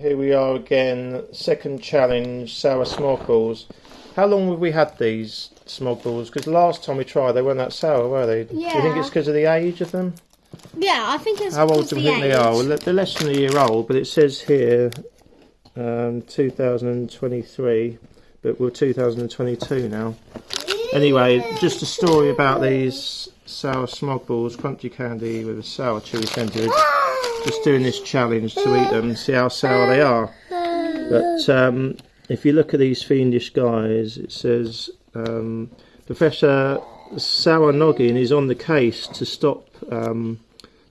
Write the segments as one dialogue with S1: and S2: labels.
S1: Here we are again, second challenge, sour smogbles. How long have we had these smogbles? Because last time we tried, they weren't that sour, were they? Yeah. Do you think it's because of the age of them?
S2: Yeah, I think it's
S1: How old do we
S2: the
S1: think they are? Well, they're less than a year old, but it says here um, 2023, but we're 2022 now. Anyway, just a story about these sour smogbles, crunchy candy with a sour chewy centre. Just doing this challenge to eat them, and see how sour they are. But um, if you look at these fiendish guys, it says um, Professor Noggin is on the case to stop um,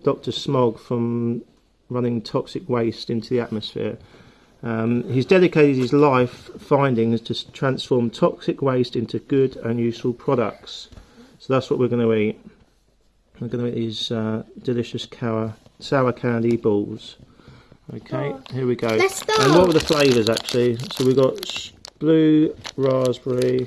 S1: Dr. Smog from running toxic waste into the atmosphere. Um, he's dedicated his life findings to transform toxic waste into good and useful products. So that's what we're going to eat. We're going to eat these uh, delicious sour, sour candy balls. Okay, here we go.
S2: Let's go.
S1: And what were the flavours actually? So we've got blue, raspberry,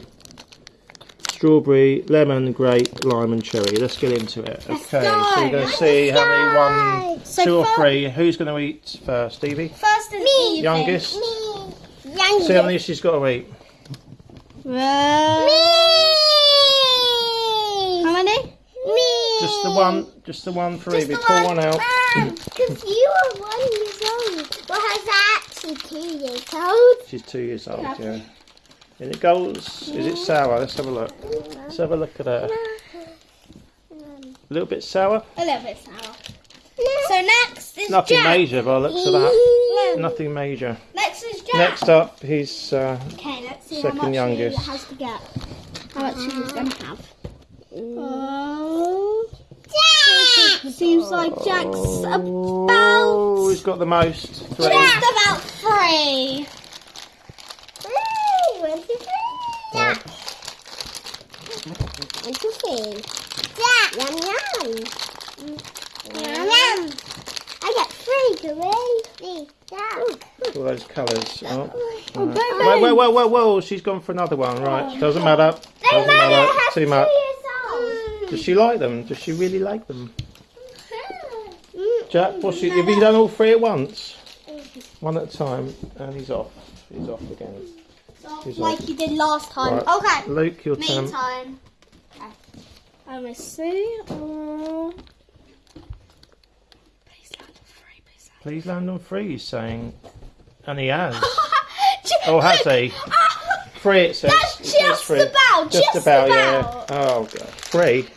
S1: strawberry, lemon, grape, lime, and cherry. Let's get into it.
S2: Let's
S1: okay, so
S2: go.
S1: we're going to
S2: Let's
S1: see how many one,
S2: So
S1: two, or three. Who's going to eat first, Stevie?
S2: First is me.
S1: Youngest.
S2: Me. Youngest.
S1: See how many she's got to eat.
S2: Me. How many? Me.
S1: Just the one, just the one for
S2: Just
S1: Evie. Pull
S2: one.
S1: one out.
S2: Because you are one years old. Well, how's actually two years old?
S1: She's two years old, yeah. And it goes, is it sour? Let's have a look. Let's have a look at her. A little bit sour?
S2: A little bit sour. So next is
S1: Nothing
S2: Jack.
S1: major by the looks of that. Nothing major.
S2: Next is Jack.
S1: Next up, he's uh,
S2: Okay, let's see
S1: Second
S2: how much
S1: youngest.
S2: he has to get. How much he's going to have. Oh. Jack! Seems like Jack's
S1: oh,
S2: about...
S1: he's got the most. Three.
S2: Just about three. Three. One, two, three.
S1: Right.
S2: One, two, three. Jack. Yum, yum. Yum, yum. I got three, three. Jack.
S1: All those colours. Oh.
S2: Oh,
S1: Right. Whoa, whoa, whoa, whoa, whoa! She's gone for another one. Right, oh. doesn't matter. Doesn't matter. Too much. Does she like them? Does she really like them? Jack, what's she, have you done all three at once? One at a time, and he's off. He's off again. He's
S2: Like
S1: off.
S2: you did last time.
S1: Right.
S2: Okay.
S1: Luke, your
S2: Me
S1: turn.
S2: time. Let me see. Uh, please land on three, please land.
S1: On three, he's saying. And he has. Oh, has he? Three, it says.
S2: That's
S1: It says
S2: just
S1: three.
S2: about,
S1: Just,
S2: just
S1: about,
S2: about.
S1: yeah. Oh, God. Three.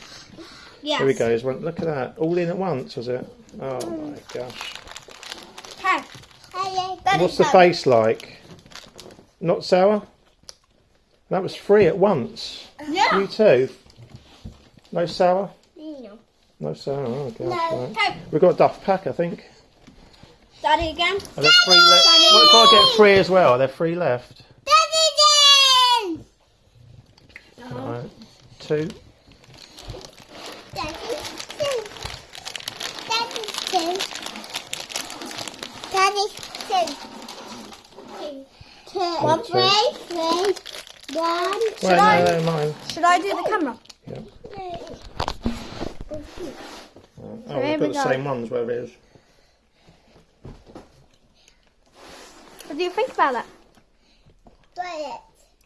S2: Yes.
S1: Here we go. There's one- Look at that. All in at once, was it? Oh, my gosh.
S2: Okay.
S1: What's the face like? Not sour? That was three at once.
S2: Yeah.
S1: You too? No sour?
S2: No.
S1: No sour. Oh, gosh.
S2: No.
S1: Right.
S2: Okay.
S1: We've got a duff pack, I think.
S2: Daddy again.
S1: Are there three left? What if I get three as well? Are there three left?
S2: Daddy again.
S1: Alright. Two.
S2: Daddy two. Daddy two. Daddy two. Two. One,
S1: two.
S2: three, three. One.
S1: Wait, no, no, mine.
S2: Should I do the camera?
S1: Yeah. Oh,
S2: Here
S1: we've
S2: we
S1: got the same ones where it is.
S2: What do you think about that?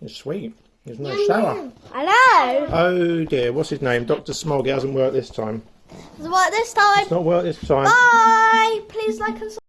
S1: It's sweet. There's no sour.
S2: I know.
S1: Oh dear, what's his name? Dr. Smog. It hasn't worked this time.
S2: What this time?
S1: It's not worked this time.
S2: Bye. Please like and subscribe.